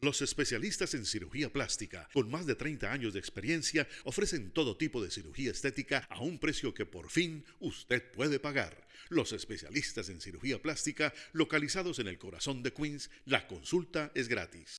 Los especialistas en cirugía plástica, con más de 30 años de experiencia, ofrecen todo tipo de cirugía estética a un precio que por fin usted puede pagar. Los especialistas en cirugía plástica, localizados en el corazón de Queens, la consulta es gratis.